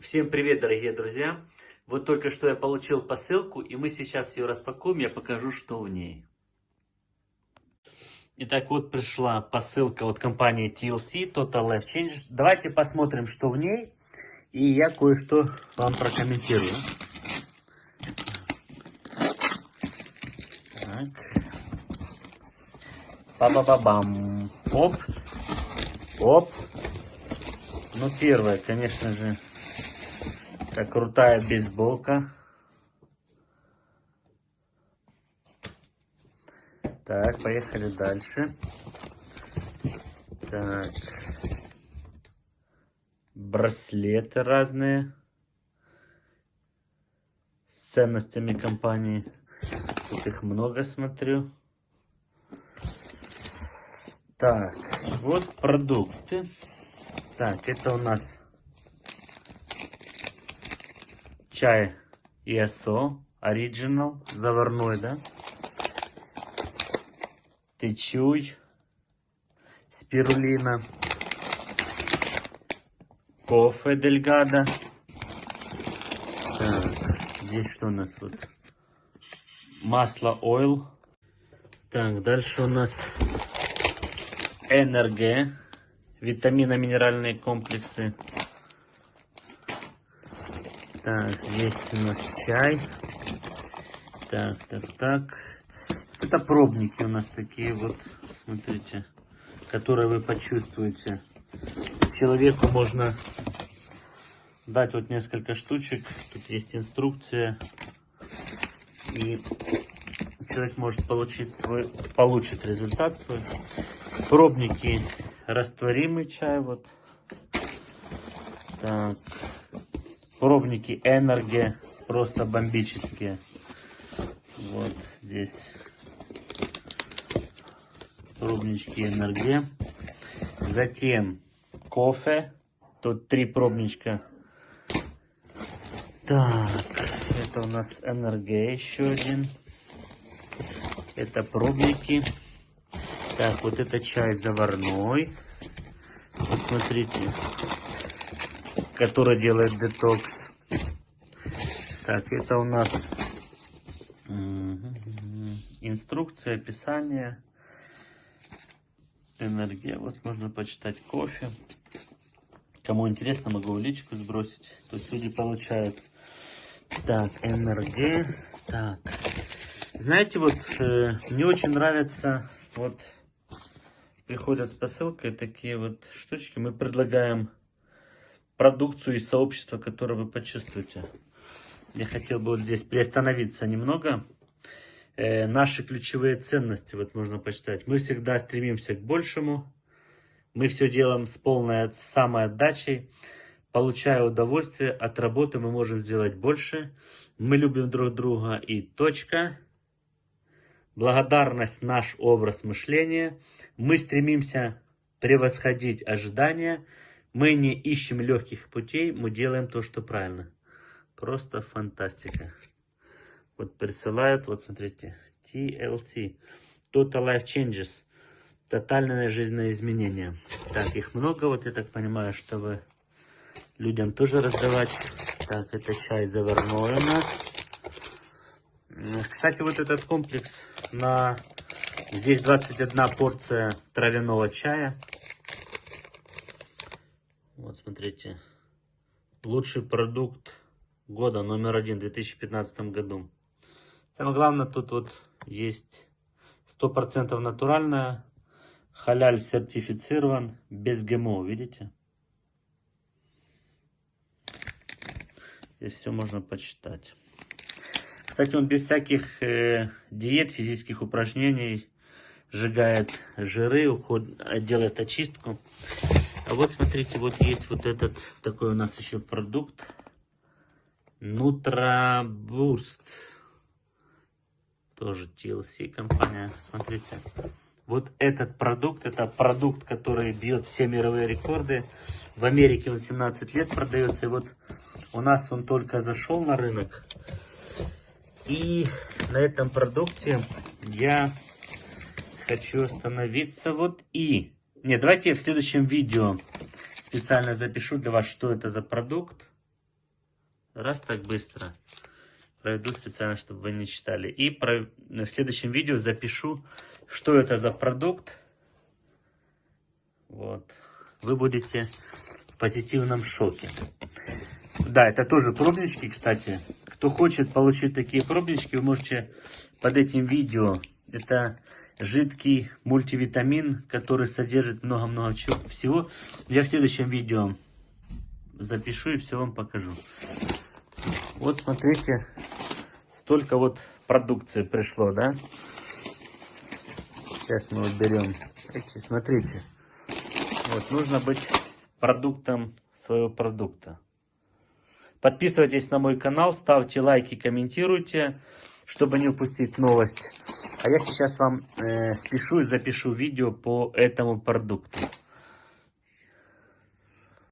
Всем привет, дорогие друзья! Вот только что я получил посылку, и мы сейчас ее распакуем, я покажу, что в ней. Итак, вот пришла посылка от компании TLC, Total Life Change. Давайте посмотрим, что в ней, и я кое-что вам прокомментирую. Так. Ба-ба-ба-бам. Оп. Оп. Ну, первое, конечно же, это крутая бейсболка. Так, поехали дальше. Так. Браслеты разные. С ценностями компании. Тут их много, смотрю. Так, вот продукты. Так, это у нас чай ESO Original, заварной, да? Течуй, спирулина, кофе Дельгада. Так, здесь что у нас вот? Масло ойл. Так, дальше у нас НРГ, витамино-минеральные комплексы. Так, здесь у нас чай. Так, так, так. Это пробники у нас такие вот, смотрите, которые вы почувствуете. Человеку можно дать вот несколько штучек. Тут есть инструкция. И человек может получить свой, получит результат свой. Пробники растворимый чай вот. Так, Пробники Энерги просто бомбические. Вот здесь пробнички Энерги. Затем кофе. Тут три пробничка. Так, это у нас Энерги еще один. Это пробники. Так, вот это чай заварной. Вот смотрите, который делает детокс. Так, это у нас инструкция, описание, энергия. Вот можно почитать кофе. Кому интересно, могу в личку сбросить. Есть люди получают. Так, энергия. Так. Знаете, вот э, мне очень нравится, вот приходят с посылкой такие вот штучки. Мы предлагаем продукцию и сообщество, которое вы почувствуете. Я хотел бы вот здесь приостановиться немного. Э, наши ключевые ценности, вот можно почитать. Мы всегда стремимся к большему. Мы все делаем с полной самоотдачей. Получая удовольствие от работы, мы можем сделать больше. Мы любим друг друга и точка. Благодарность – наш образ мышления. Мы стремимся превосходить ожидания – мы не ищем легких путей, мы делаем то, что правильно. Просто фантастика. Вот присылают, вот смотрите, TLT, Total Life Changes, тотальное жизненное изменение. Так, их много, вот я так понимаю, чтобы людям тоже раздавать. Так, это чай заварной у нас. Кстати, вот этот комплекс на... Здесь 21 порция травяного чая. Вот смотрите. Лучший продукт года номер один в 2015 году. Самое главное, тут вот есть 100% натуральное, халяль сертифицирован, без ГМО, видите? Здесь все можно почитать. Кстати, он без всяких э, диет, физических упражнений сжигает жиры, уход, делает очистку. А вот смотрите, вот есть вот этот такой у нас еще продукт. Нутрабурст. Тоже TLC компания. Смотрите. Вот этот продукт, это продукт, который бьет все мировые рекорды. В Америке он 17 лет продается. И вот у нас он только зашел на рынок. И на этом продукте я хочу остановиться. Вот и нет, давайте я в следующем видео специально запишу для вас, что это за продукт. Раз так быстро. Пройду специально, чтобы вы не читали. И про... в следующем видео запишу, что это за продукт. Вот. Вы будете в позитивном шоке. Да, это тоже пробнички, кстати. Кто хочет получить такие пробнички, вы можете под этим видео. Это жидкий мультивитамин, который содержит много-много всего. Я в следующем видео запишу и все вам покажу. Вот смотрите, столько вот продукции пришло, да? Сейчас мы вот берем. Смотрите. Вот, нужно быть продуктом своего продукта. Подписывайтесь на мой канал, ставьте лайки, комментируйте, чтобы не упустить новость. А я сейчас вам э, спешу и запишу видео по этому продукту.